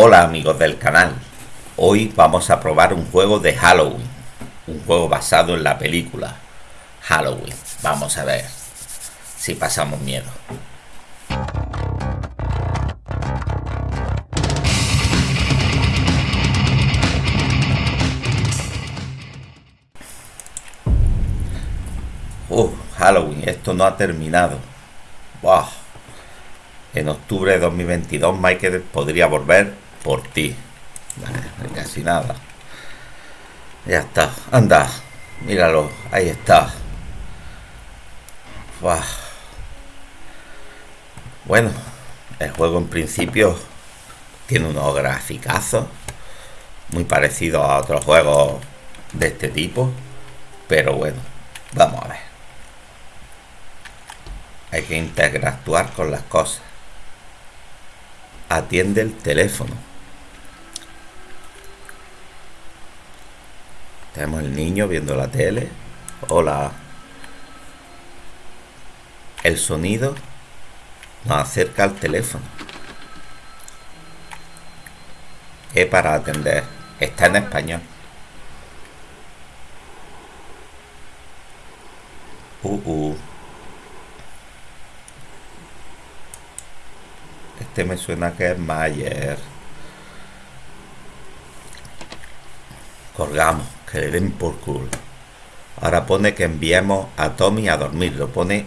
Hola amigos del canal, hoy vamos a probar un juego de Halloween, un juego basado en la película Halloween. Vamos a ver si pasamos miedo. Uh, Halloween, esto no ha terminado. En octubre de 2022 Michael podría volver por ti. casi nada. Ya está. Anda. Míralo. Ahí está. Bueno, el juego en principio tiene unos graficazos muy parecidos a otros juegos de este tipo. Pero bueno, vamos a ver. Hay que interactuar con las cosas. Atiende el teléfono. Tenemos el niño viendo la tele. Hola. El sonido nos acerca al teléfono. Es para atender. Está en español. Uh, uh. Este me suena que es Mayer. Colgamos, que le den por culo. Ahora pone que enviemos a Tommy a dormir. Lo pone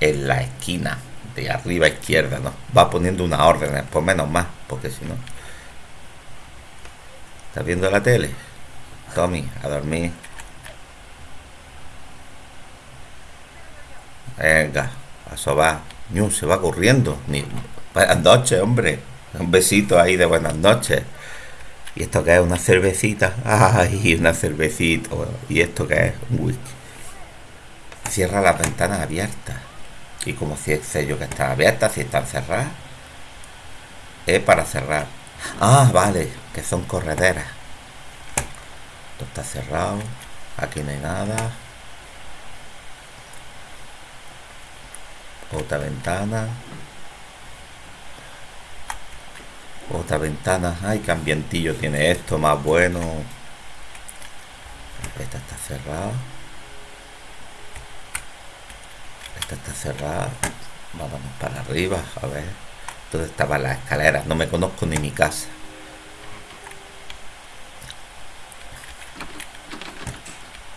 en la esquina de arriba izquierda, ¿no? Va poniendo una orden, por menos más, porque si no. ¿Estás viendo la tele? Tommy, a dormir. Venga, a sobar. Ñu, se va corriendo. Ni, buenas noches, hombre. Un besito ahí de buenas noches. ¿Y esto qué es? ¿Una cervecita? ¡Ay, una cervecita! ¿Y esto qué es? Un whisky. Cierra las ventanas abiertas. Y como si sé yo que están abiertas, si están cerradas. Es para cerrar. Ah, vale, que son correderas. Esto está cerrado. Aquí no hay nada. Otra ventana. Otra ventana. Ay, qué ambientillo tiene esto, más bueno. Esta está cerrada. Esta está cerrada. Vamos para arriba, a ver. ¿Dónde estaban las escaleras? No me conozco ni mi casa.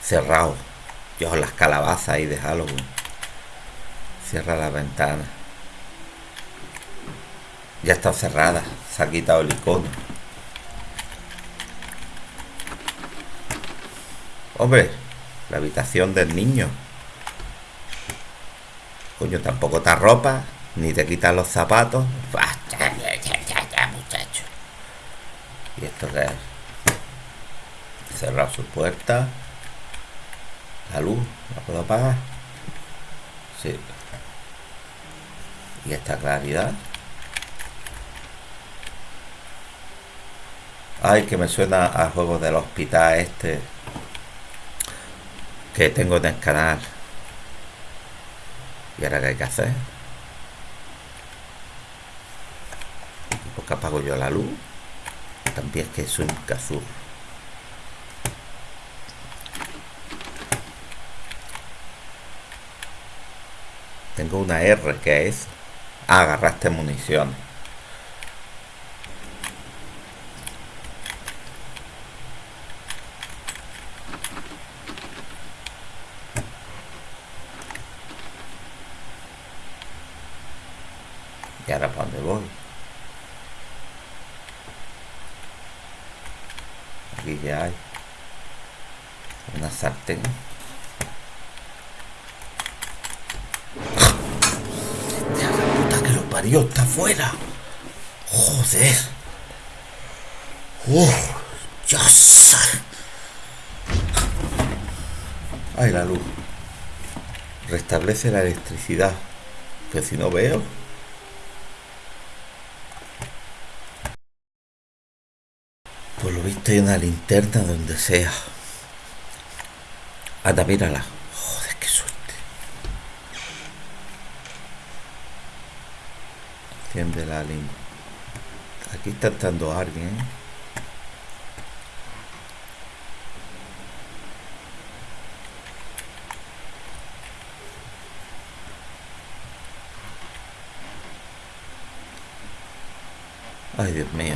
Cerrado. Yo las calabazas ahí de Halloween. Cierra la ventana. Ya está cerrada. Se ha quitado el icono. Hombre, la habitación del niño. Coño, tampoco te ropa, ni te quitas los zapatos. Ya, muchacho. ¿Y esto qué es? Cerrar su puerta. La luz, ¿la puedo apagar? Sí y esta claridad ay que me suena a juego del hospital este que tengo en el canal. Y ahora qué hay que hacer porque apago yo la luz. También es que es un azul tengo una R que es agarraste munición y ahora para dónde voy aquí ya hay una sartén Dios, está afuera. Joder. Uf, ya Ay, la luz. Restablece la electricidad. Que si no veo. Pues lo visto hay una linterna donde sea. Anda, mírala. Enciende la Aquí está entrando alguien. Ay, Dios mío.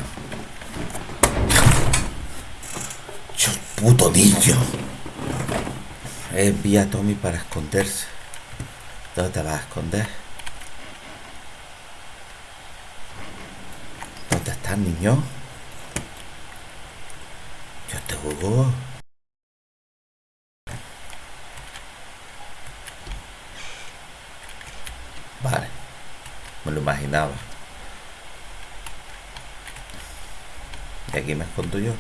Dios puto niño. Envía a Tommy para esconderse. ¿Dónde te vas a esconder? ¿Dónde estás, niño? Yo te jugó. Vale. Me lo imaginaba. Y aquí me escondo yo.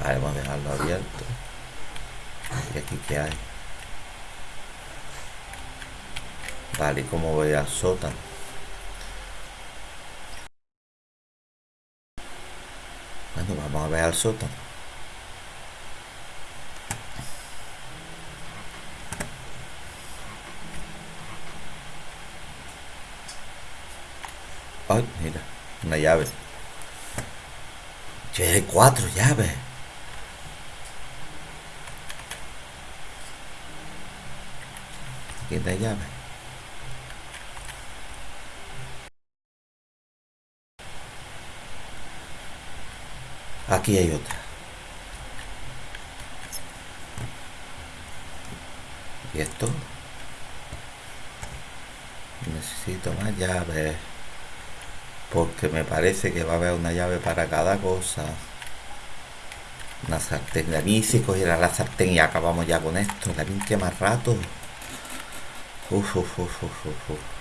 Vale, vamos a dejarlo abierto. ¿Y aquí qué hay? Vale, ¿y cómo voy al sótano? Bueno, vamos a ver al sótano. Ay, mira, una llave. Tiene cuatro llaves. Aquí hay llave. Aquí hay otra. ¿Y esto? Necesito más llaves. Porque me parece que va a haber una llave para cada cosa. Una sartén. A mí si cogiera la sartén y acabamos ya con esto. La que más rato. Uf, uf, uf, uf, uf.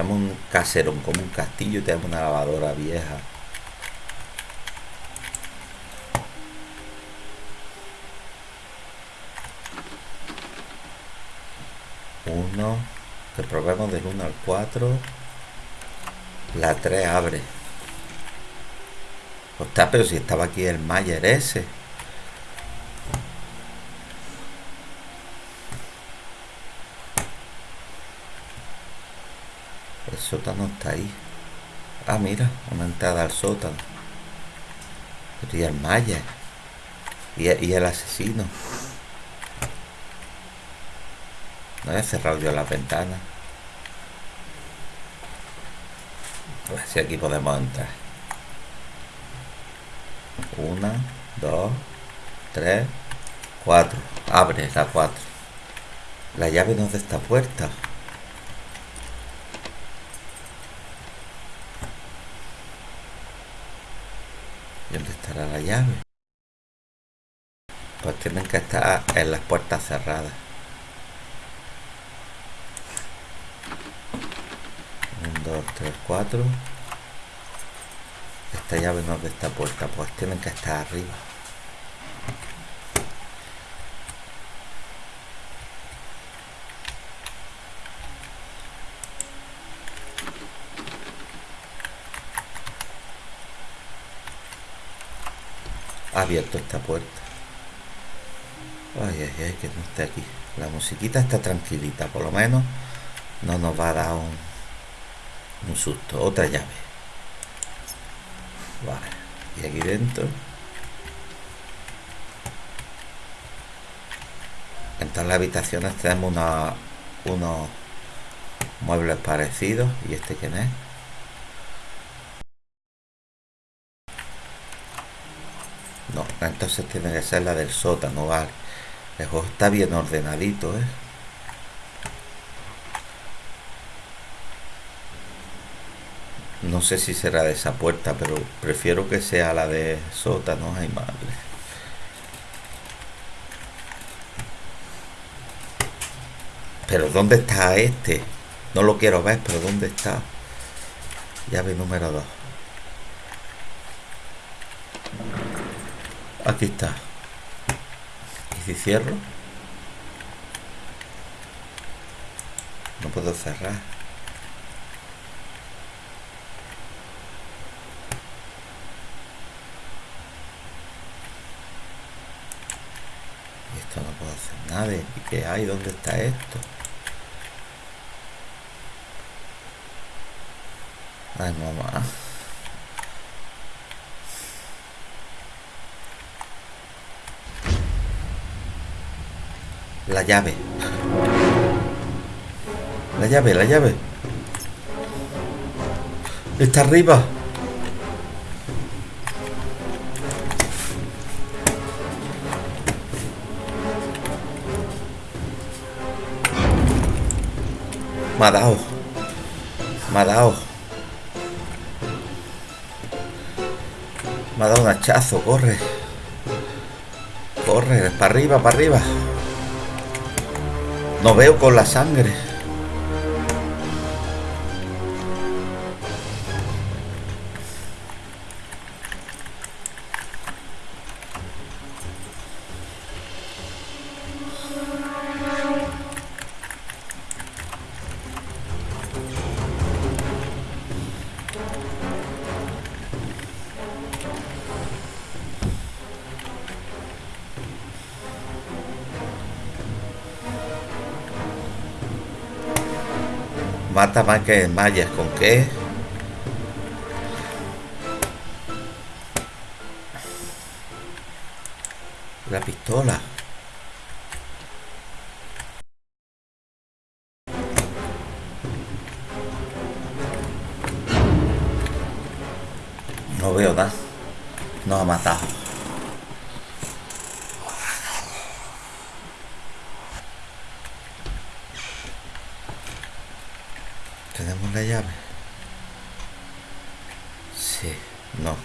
Tenemos un caserón como un castillo y tenemos una lavadora vieja. Uno. Que probemos del 1 al 4. La 3 abre. Está, pero si estaba aquí el Mayer ese. Sótano está ahí. Ah, mira, una entrada al sótano. Y el Mayer. Y, el asesino. No he cerrado yo la ventana. A ver si aquí podemos entrar. Una, dos, tres, cuatro. Abre la cuatro. La llave no es de esta puerta. ¿Y dónde estará la llave? Pues tienen que estar en las puertas cerradas. 2, 3, 4 esta llave no es de esta puerta pues tienen que estar arriba abierto esta puerta ay ay ay que no esté aquí la musiquita está tranquilita por lo menos no nos va a dar un un susto, otra llave. Vale, y aquí dentro. En todas las habitaciones tenemos una, unos muebles parecidos. ¿Y este quién es? No, entonces tiene que ser la del sótano, vale. El juego está bien ordenadito, ¿eh? No sé si será de esa puerta, pero prefiero que sea la de sótano. Ay, madre. Pero ¿dónde está este? No lo quiero ver, pero ¿dónde está? Llave número 2. Aquí está. ¿Y si cierro? No puedo cerrar. esto no puedo hacer nada. ¿Y qué hay? ¿Dónde está esto? Ay, mamá. La llave. La llave, la llave. Está arriba. Me ha dado. Me ha dado. Me ha dado un hachazo, corre. Corre, para arriba, para arriba. No veo con la sangre. Mata más que mayas, ¿con qué? La pistola. No veo nada. No ha matado. Tenemos la llave. Sí, no.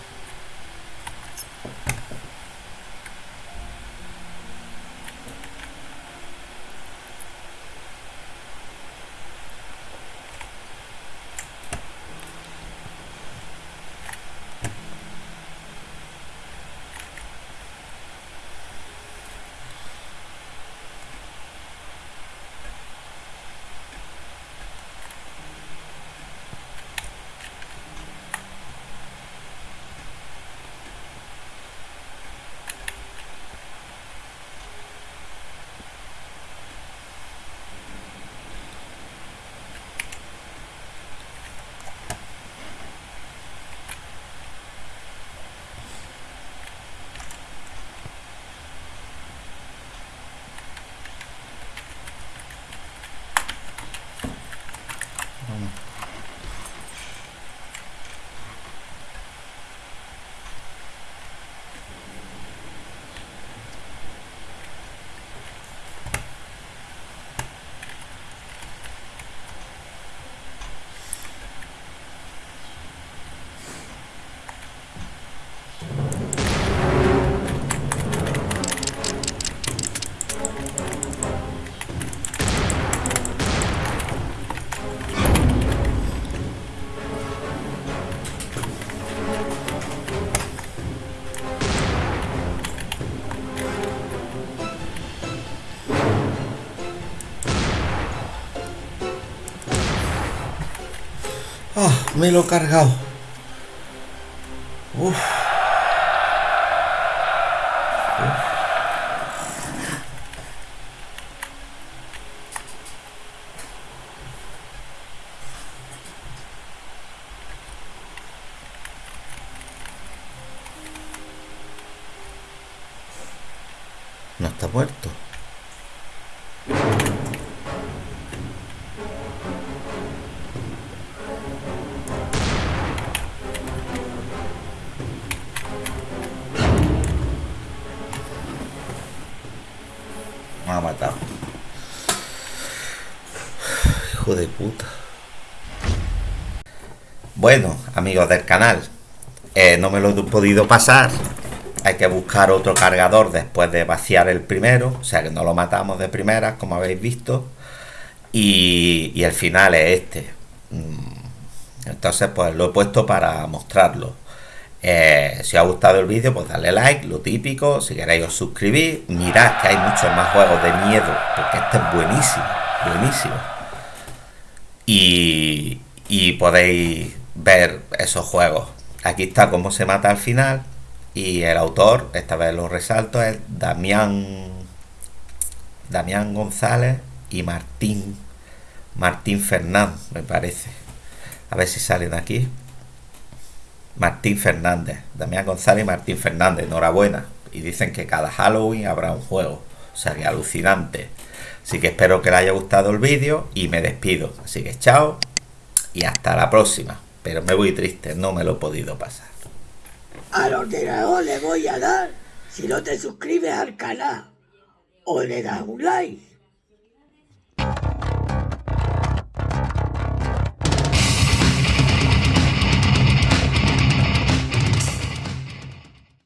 Me lo he cargado. Uf. No está muerto. Me ha matado. Hijo de puta. Bueno, amigos del canal, eh, no me lo he podido pasar. Hay que buscar otro cargador después de vaciar el primero. O sea que no lo matamos de primera, como habéis visto. Y, el final es este. Mm, Entonces, pues lo he puesto para mostrarlo. Eh, si os ha gustado el vídeo, pues darle like, lo típico. Si queréis os suscribís. Mirad que hay muchos más juegos de miedo, porque este es buenísimo, buenísimo. Y, y podéis ver esos juegos. Aquí está cómo se mata al final. Y el autor, esta vez lo resalto, es Damián Damián González y Martín Martín Fernández, me parece. A ver si salen aquí. Martín Fernández, Damián González y Martín Fernández, enhorabuena. Y dicen que cada Halloween habrá un juego. O sea que alucinante. Así que espero que les haya gustado el vídeo y me despido. Así que chao y hasta la próxima. Pero me voy triste, no me lo he podido pasar. Al ordenador le voy a dar si no te suscribes al canal o le das un like.